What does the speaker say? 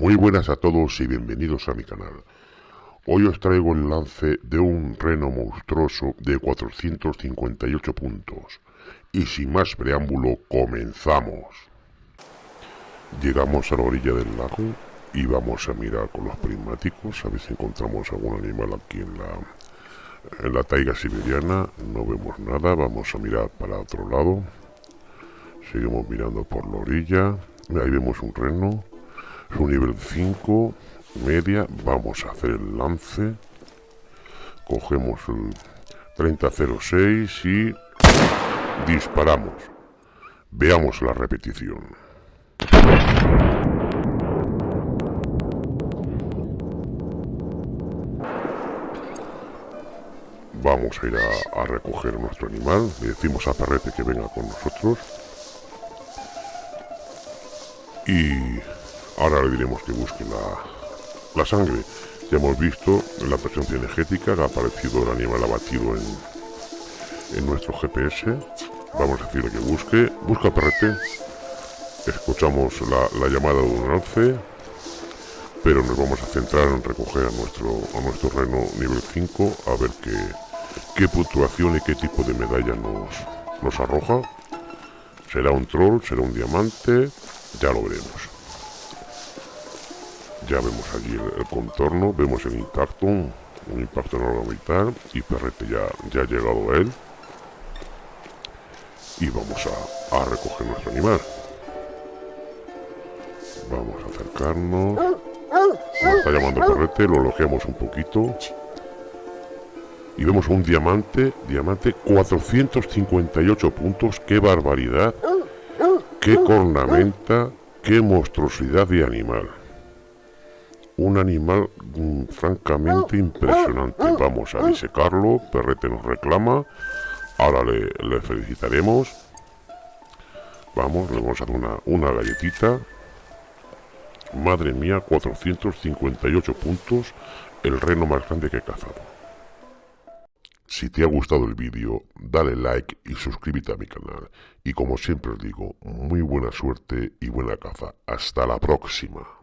Muy buenas a todos y bienvenidos a mi canal. Hoy os traigo el lance de un reno monstruoso de 458 puntos. Y sin más preámbulo, comenzamos. Llegamos a la orilla del lago y vamos a mirar con los prismáticos a ver si encontramos algún animal aquí en la, en la taiga siberiana. No vemos nada, vamos a mirar para otro lado. Seguimos mirando por la orilla. Ahí vemos un reno su nivel 5, media, vamos a hacer el lance. Cogemos el 3006 y disparamos. Veamos la repetición. Vamos a ir a, a, recoger nuestro animal. Le decimos a Perrete que venga con nosotros. Y Ahora le diremos que busque la, sangre. Ya hemos visto la presencia energética que ha aparecido el animal abatido en, en nuestro GPS. Vamos a decirle que busque. Busca PRT. Escuchamos la, llamada de un alce. Pero nos vamos a centrar en recoger a nuestro, a nuestro reno nivel 5. A ver qué, qué puntuación y qué tipo de medalla nos, nos arroja. ¿Será un troll? ¿Será un diamante? Ya lo veremos. Ya vemos allí el, contorno, vemos el intacto, un impacto en mitad y Perrete ya, ya ha llegado a él. Y vamos a, recoger nuestro animal. Vamos a acercarnos. Nos está llamando Perrete, lo elogiamos un poquito. Y vemos un diamante, diamante 458 puntos, qué barbaridad, qué cornamenta, qué monstruosidad de animal un animal mm, francamente impresionante. Vamos a disecarlo, Perrete nos reclama, ahora le, felicitaremos. Vamos, le vamos a dar una, una galletita. Madre mía, 458 puntos, el reno más grande que he cazado. Si te ha gustado el vídeo, dale like y suscríbete a mi canal. Y como siempre os digo, muy buena suerte y buena caza. Hasta la próxima.